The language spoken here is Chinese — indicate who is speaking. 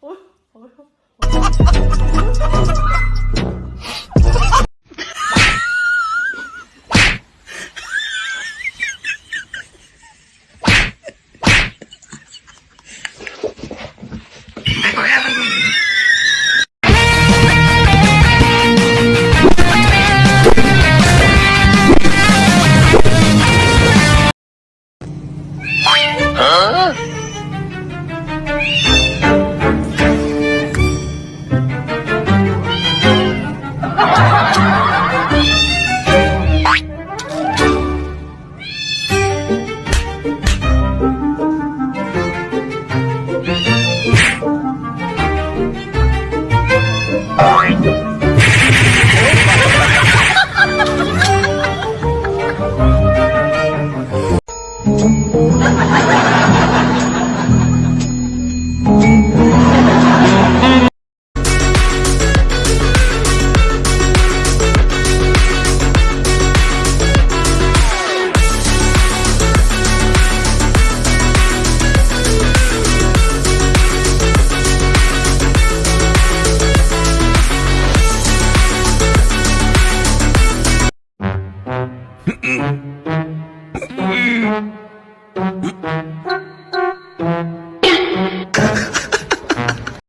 Speaker 1: 어휴, 어휴, 어휴. 어? 啊！
Speaker 2: Как